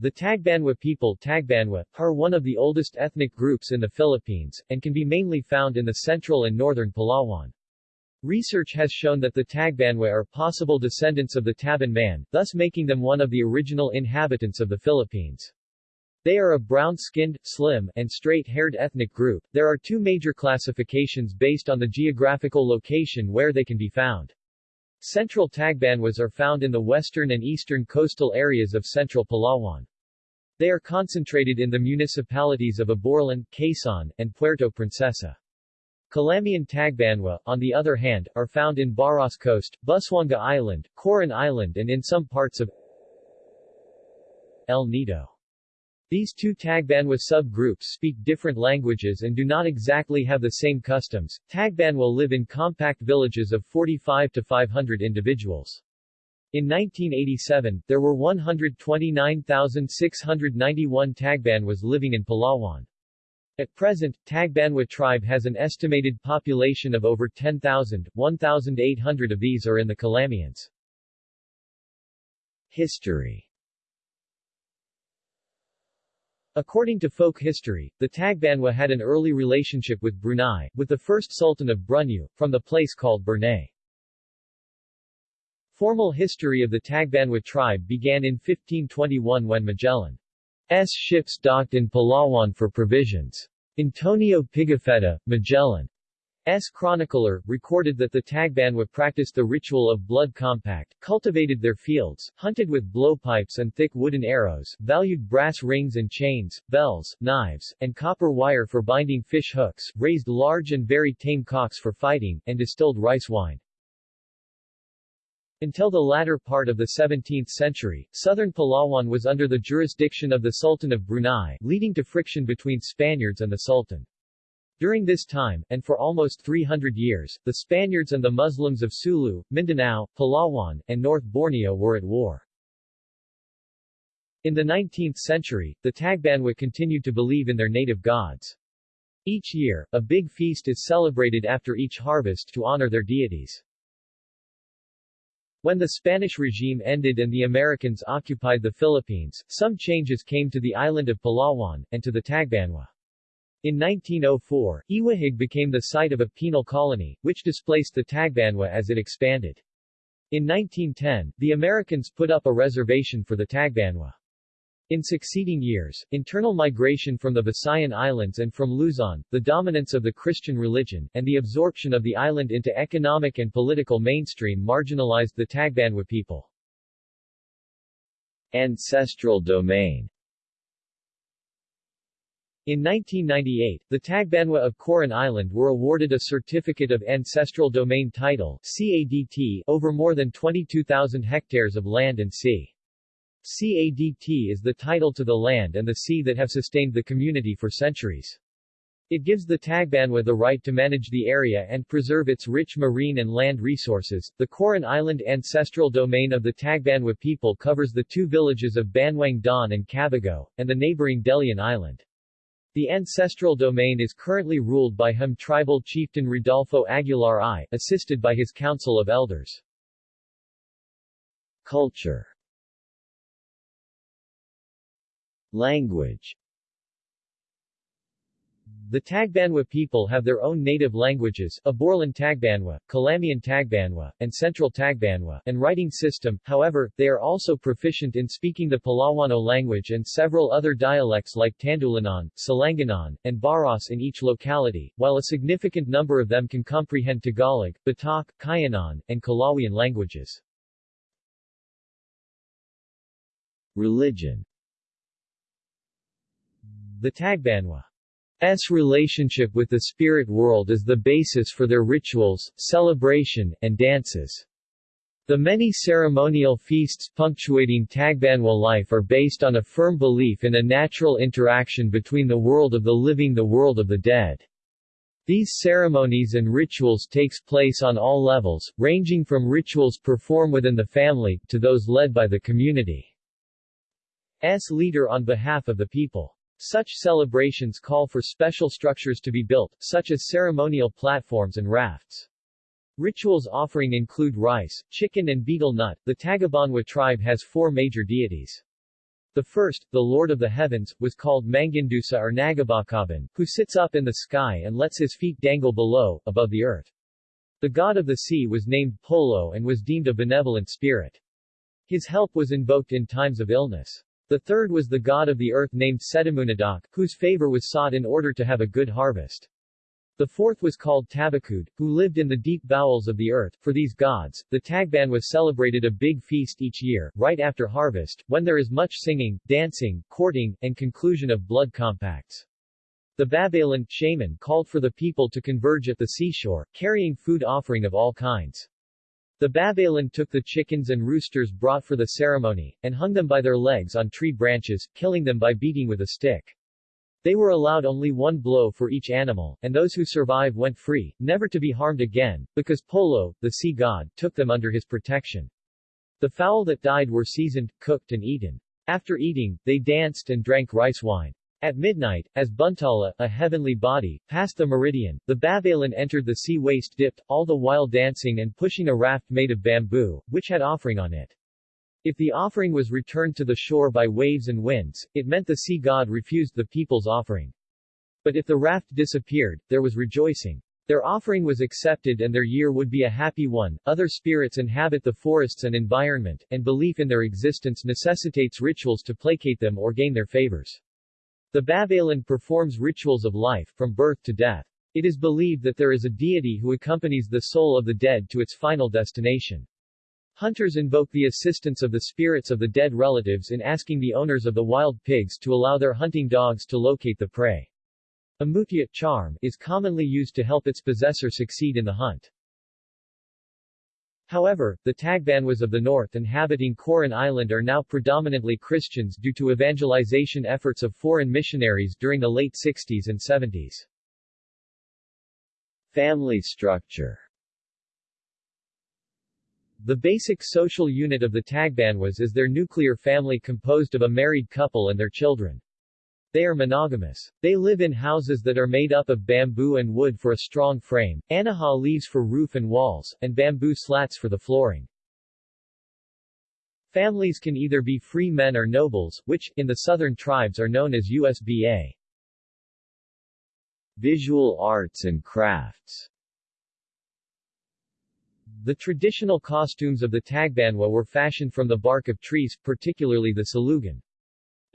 The Tagbanwa people Tagbanwa, are one of the oldest ethnic groups in the Philippines, and can be mainly found in the central and northern Palawan. Research has shown that the Tagbanwa are possible descendants of the Tabon man, thus making them one of the original inhabitants of the Philippines. They are a brown-skinned, slim, and straight-haired ethnic group. There are two major classifications based on the geographical location where they can be found. Central Tagbanwas are found in the western and eastern coastal areas of central Palawan. They are concentrated in the municipalities of Aborlan, Quezon, and Puerto Princesa. Calamian Tagbanwa, on the other hand, are found in Baras Coast, Busuanga Island, Coron Island and in some parts of El Nido. These two Tagbanwa subgroups speak different languages and do not exactly have the same customs. Tagbanwa live in compact villages of 45 to 500 individuals. In 1987, there were 129,691 Tagbanwas living in Palawan. At present, Tagbanwa tribe has an estimated population of over 10,000, 1,800 of these are in the Calamians. History According to folk history, the Tagbanwa had an early relationship with Brunei, with the first sultan of Brunei, from the place called Burnay. Formal history of the Tagbanwa tribe began in 1521 when Magellan's ships docked in Palawan for provisions. Antonio Pigafetta, Magellan S. chronicler, recorded that the Tagbanwa practiced the ritual of blood compact, cultivated their fields, hunted with blowpipes and thick wooden arrows, valued brass rings and chains, bells, knives, and copper wire for binding fish hooks, raised large and very tame cocks for fighting, and distilled rice wine. Until the latter part of the 17th century, southern Palawan was under the jurisdiction of the Sultan of Brunei, leading to friction between Spaniards and the Sultan. During this time, and for almost 300 years, the Spaniards and the Muslims of Sulu, Mindanao, Palawan, and North Borneo were at war. In the 19th century, the Tagbanwa continued to believe in their native gods. Each year, a big feast is celebrated after each harvest to honor their deities. When the Spanish regime ended and the Americans occupied the Philippines, some changes came to the island of Palawan, and to the Tagbanwa. In 1904, Iwahig became the site of a penal colony, which displaced the Tagbanwa as it expanded. In 1910, the Americans put up a reservation for the Tagbanwa. In succeeding years, internal migration from the Visayan Islands and from Luzon, the dominance of the Christian religion, and the absorption of the island into economic and political mainstream marginalized the Tagbanwa people. Ancestral domain in 1998, the Tagbanwa of Coron Island were awarded a Certificate of Ancestral Domain Title CADT over more than 22,000 hectares of land and sea. CADT is the title to the land and the sea that have sustained the community for centuries. It gives the Tagbanwa the right to manage the area and preserve its rich marine and land resources. The Coron Island ancestral domain of the Tagbanwa people covers the two villages of Banuang Daan and Cabugao, and the neighboring Delian Island. The ancestral domain is currently ruled by Hum tribal chieftain Rodolfo Aguilar I, assisted by his council of elders. Culture Language the Tagbanwa people have their own native languages, Aborlan Tagbanwa, Calamian Tagbanwa, and Central Tagbanwa, and writing system, however, they are also proficient in speaking the Palawano language and several other dialects like Tandulanan, Salanganan, and Baras in each locality, while a significant number of them can comprehend Tagalog, Batak, Kayanan, and Kalawian languages. Religion The Tagbanwa S relationship with the spirit world is the basis for their rituals, celebration, and dances. The many ceremonial feasts punctuating Tagbanwa life are based on a firm belief in a natural interaction between the world of the living the world of the dead. These ceremonies and rituals takes place on all levels, ranging from rituals performed within the family, to those led by the community's leader on behalf of the people. Such celebrations call for special structures to be built, such as ceremonial platforms and rafts. Rituals offering include rice, chicken and betel nut. The Tagabanwa tribe has four major deities. The first, the Lord of the Heavens, was called Mangindusa or Nagabakaban, who sits up in the sky and lets his feet dangle below, above the earth. The god of the sea was named Polo and was deemed a benevolent spirit. His help was invoked in times of illness. The third was the god of the earth named Setamunadak, whose favor was sought in order to have a good harvest. The fourth was called Tabakud, who lived in the deep bowels of the earth. For these gods, the Tagban was celebrated a big feast each year, right after harvest, when there is much singing, dancing, courting, and conclusion of blood compacts. The Babaylan shaman called for the people to converge at the seashore, carrying food offering of all kinds. The Babaylan took the chickens and roosters brought for the ceremony, and hung them by their legs on tree branches, killing them by beating with a stick. They were allowed only one blow for each animal, and those who survive went free, never to be harmed again, because Polo, the sea god, took them under his protection. The fowl that died were seasoned, cooked and eaten. After eating, they danced and drank rice wine. At midnight, as Buntala, a heavenly body, passed the meridian, the Babaylan entered the sea waist dipped, all the while dancing and pushing a raft made of bamboo, which had offering on it. If the offering was returned to the shore by waves and winds, it meant the sea god refused the people's offering. But if the raft disappeared, there was rejoicing. Their offering was accepted and their year would be a happy one. Other spirits inhabit the forests and environment, and belief in their existence necessitates rituals to placate them or gain their favors. The Babaylan performs rituals of life, from birth to death. It is believed that there is a deity who accompanies the soul of the dead to its final destination. Hunters invoke the assistance of the spirits of the dead relatives in asking the owners of the wild pigs to allow their hunting dogs to locate the prey. A mutya charm is commonly used to help its possessor succeed in the hunt. However, the Tagbanwas of the north inhabiting Coron Island are now predominantly Christians due to evangelization efforts of foreign missionaries during the late 60s and 70s. Family structure the basic social unit of the Tagbanwas is their nuclear family composed of a married couple and their children. They are monogamous. They live in houses that are made up of bamboo and wood for a strong frame, anahaw leaves for roof and walls, and bamboo slats for the flooring. Families can either be free men or nobles, which, in the southern tribes are known as USBA. Visual arts and crafts the traditional costumes of the Tagbanwa were fashioned from the bark of trees, particularly the salugan.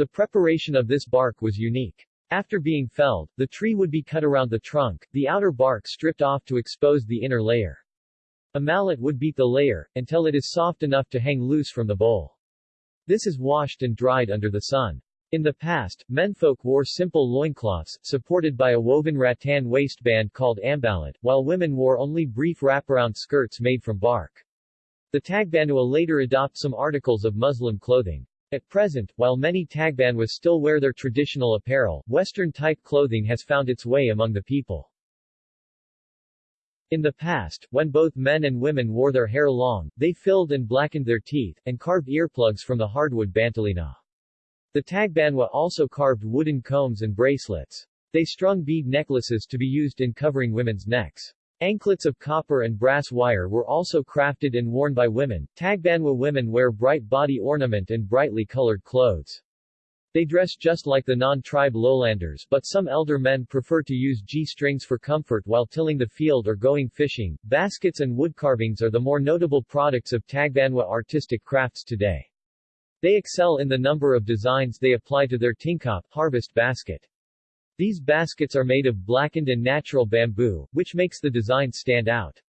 The preparation of this bark was unique. After being felled, the tree would be cut around the trunk, the outer bark stripped off to expose the inner layer. A mallet would beat the layer, until it is soft enough to hang loose from the bowl. This is washed and dried under the sun. In the past, menfolk wore simple loincloths, supported by a woven rattan waistband called ambalat, while women wore only brief wraparound skirts made from bark. The Tagbanua later adopt some articles of Muslim clothing. At present, while many Tagbanwas still wear their traditional apparel, Western-type clothing has found its way among the people. In the past, when both men and women wore their hair long, they filled and blackened their teeth, and carved earplugs from the hardwood bantalina. The Tagbanwa also carved wooden combs and bracelets. They strung bead necklaces to be used in covering women's necks. Anklets of copper and brass wire were also crafted and worn by women. Tagbanwa women wear bright body ornament and brightly colored clothes. They dress just like the non-tribe lowlanders but some elder men prefer to use G-strings for comfort while tilling the field or going fishing. Baskets and wood carvings are the more notable products of Tagbanwa artistic crafts today. They excel in the number of designs they apply to their tingkap harvest basket. These baskets are made of blackened and natural bamboo, which makes the design stand out.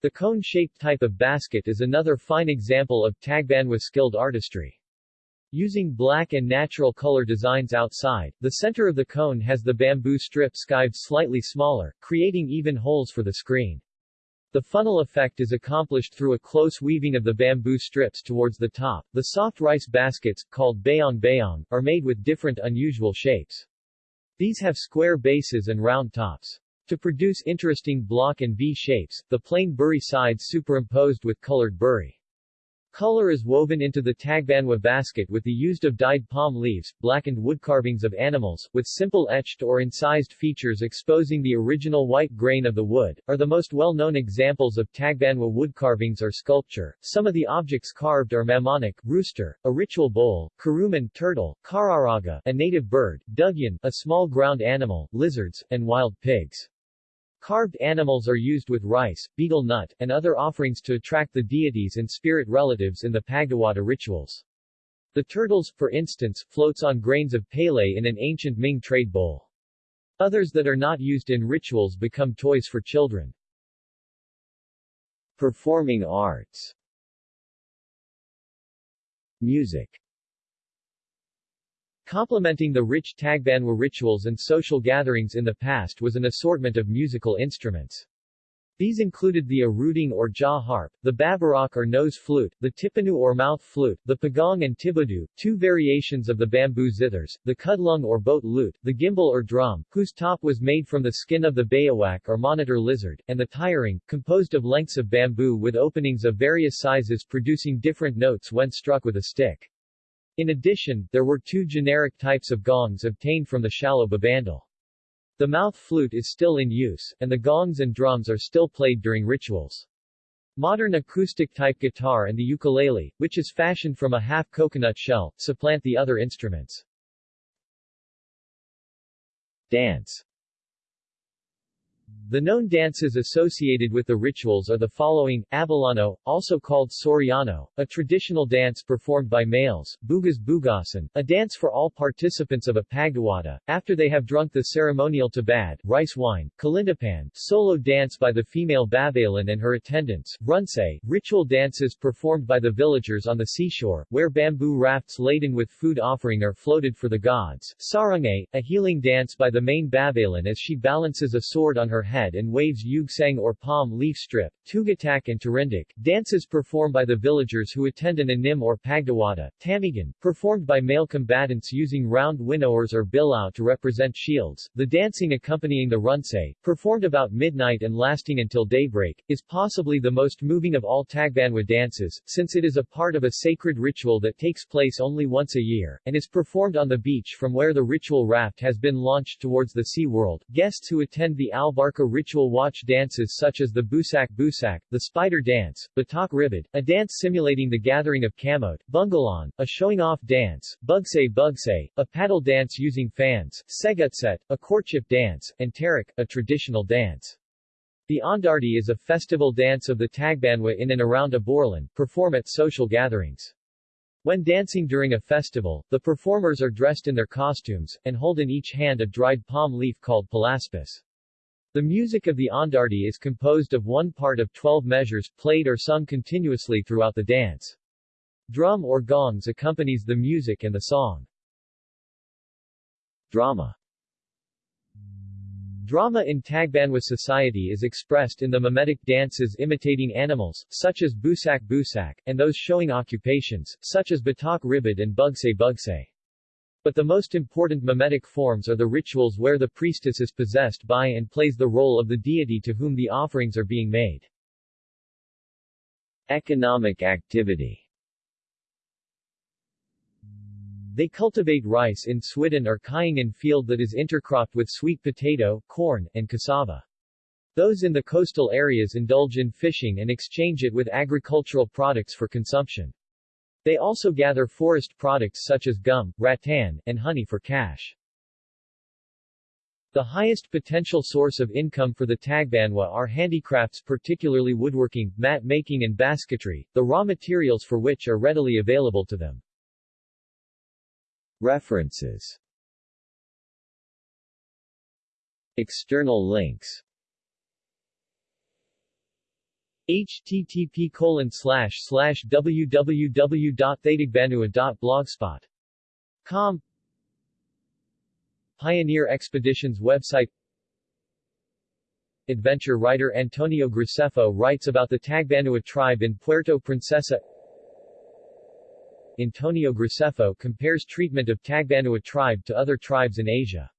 The cone-shaped type of basket is another fine example of Tagbanwa skilled artistry. Using black and natural color designs outside, the center of the cone has the bamboo strip skived slightly smaller, creating even holes for the screen. The funnel effect is accomplished through a close weaving of the bamboo strips towards the top. The soft rice baskets, called bayong bayong, are made with different unusual shapes. These have square bases and round tops. To produce interesting block and V shapes, the plain buri sides superimposed with colored buri. Color is woven into the Tagbanwa basket with the used of dyed palm leaves, blackened wood carvings of animals, with simple etched or incised features exposing the original white grain of the wood, are the most well-known examples of Tagbanwa wood carvings or sculpture. Some of the objects carved are mamonik, rooster, a ritual bowl, karuman, turtle, kararaga, a native bird, dugyan, a small ground animal, lizards, and wild pigs. Carved animals are used with rice, betel nut, and other offerings to attract the deities and spirit relatives in the Pagdiwata rituals. The turtles, for instance, floats on grains of palay in an ancient Ming trade bowl. Others that are not used in rituals become toys for children. Performing arts Music Complementing the rich Tagbanwa rituals and social gatherings in the past was an assortment of musical instruments. These included the aruding or jaw harp, the babarak or nose flute, the tipanu or mouth flute, the pagong and tibudu, two variations of the bamboo zithers, the kudlung or boat lute, the gimbal or drum, whose top was made from the skin of the bayawak or monitor lizard, and the tiring, composed of lengths of bamboo with openings of various sizes producing different notes when struck with a stick. In addition, there were two generic types of gongs obtained from the shallow babandal. The mouth flute is still in use, and the gongs and drums are still played during rituals. Modern acoustic-type guitar and the ukulele, which is fashioned from a half coconut shell, supplant the other instruments. Dance the known dances associated with the rituals are the following, Abalano, also called Soriano, a traditional dance performed by males, Bugas Bugasan, a dance for all participants of a Pagdiwata, after they have drunk the ceremonial tabad, rice wine, Kalindapan, solo dance by the female Babalan and her attendants, Runse, ritual dances performed by the villagers on the seashore, where bamboo rafts laden with food offering are floated for the gods, Sarangay, a healing dance by the main Babalan as she balances a sword on her head and waves yugsang or palm leaf strip, tugatak and tarindik, dances performed by the villagers who attend an anim or pagdiwata, tamigan, performed by male combatants using round winnowers or bilao to represent shields, the dancing accompanying the runse, performed about midnight and lasting until daybreak, is possibly the most moving of all Tagbanwa dances, since it is a part of a sacred ritual that takes place only once a year, and is performed on the beach from where the ritual raft has been launched towards the sea world. Guests who attend the Ritual watch dances such as the Busak Busak, the Spider Dance, Batak Ribid, a dance simulating the gathering of Kamot, Bungalan, a showing-off dance, Bugsay Bugsay, a paddle dance using fans, Segutset, a courtship dance, and Tarik, a traditional dance. The Ondardi is a festival dance of the Tagbanwa in and around Aborlan, perform at social gatherings. When dancing during a festival, the performers are dressed in their costumes, and hold in each hand a dried palm leaf called palaspis. The music of the Ondardi is composed of one part of 12 measures, played or sung continuously throughout the dance. Drum or gongs accompanies the music and the song. Drama Drama in Tagbanwa society is expressed in the mimetic dances imitating animals, such as Busak Busak, and those showing occupations, such as Batak Ribid and Bugsay Bugsay. But the most important mimetic forms are the rituals where the priestess is possessed by and plays the role of the deity to whom the offerings are being made. Economic activity They cultivate rice in Swidden or Kayangan field that is intercropped with sweet potato, corn, and cassava. Those in the coastal areas indulge in fishing and exchange it with agricultural products for consumption. They also gather forest products such as gum, rattan, and honey for cash. The highest potential source of income for the Tagbanwa are handicrafts particularly woodworking, mat making and basketry, the raw materials for which are readily available to them. References External links http colon slash slash Pioneer Expeditions website. Adventure writer Antonio Graceffo writes about the Tagbanua tribe in Puerto Princesa. Antonio Graceffo compares treatment of Tagbanua tribe to other tribes in Asia